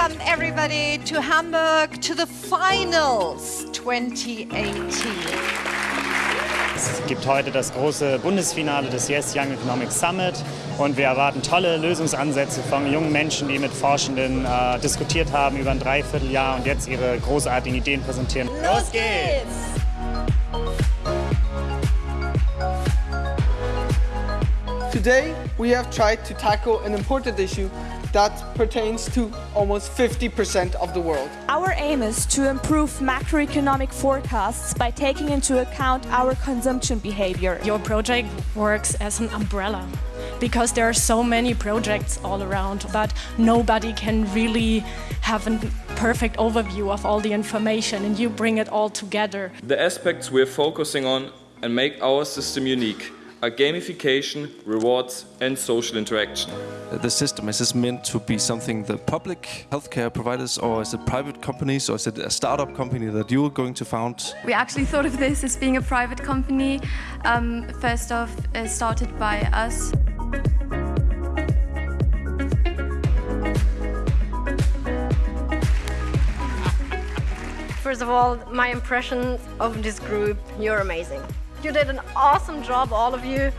welcome everybody to Hamburg to the finals 2018. Es gibt heute das große Bundesfinale des Yes Young Economics Summit und wir erwarten tolle Lösungsansätze von jungen Menschen, die mit Forschenden äh, diskutiert haben über ein Dreivierteljahr und jetzt ihre großartigen Ideen präsentieren. Los geht's! Today, we have tried to tackle an important issue that pertains to almost 50% of the world. Our aim is to improve macroeconomic forecasts by taking into account our consumption behavior. Your project works as an umbrella because there are so many projects all around, but nobody can really have a perfect overview of all the information and you bring it all together. The aspects we're focusing on and make our system unique are gamification, rewards and social interaction. The system, is this meant to be something the public healthcare providers or is it private companies or is it a startup company that you're going to found? We actually thought of this as being a private company, um, first off uh, started by us. First of all, my impression of this group, you're amazing. You did an awesome job, all of you.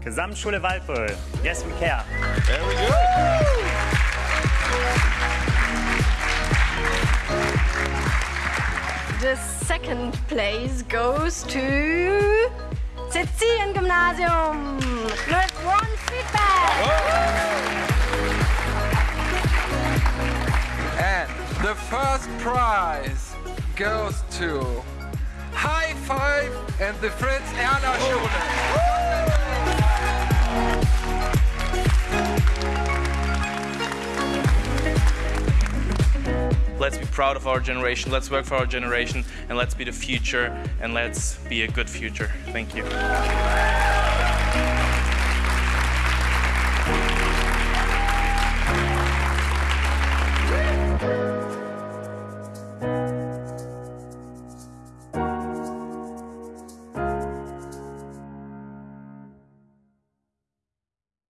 Gesamtschule Waldbüll. Yes, we care. Very good. The second place goes to Cecilien Gymnasium with one feedback. And the first prize goes to High Five and the Fritz Erler Schule. Let's be proud of our generation, let's work for our generation, and let's be the future, and let's be a good future. Thank you.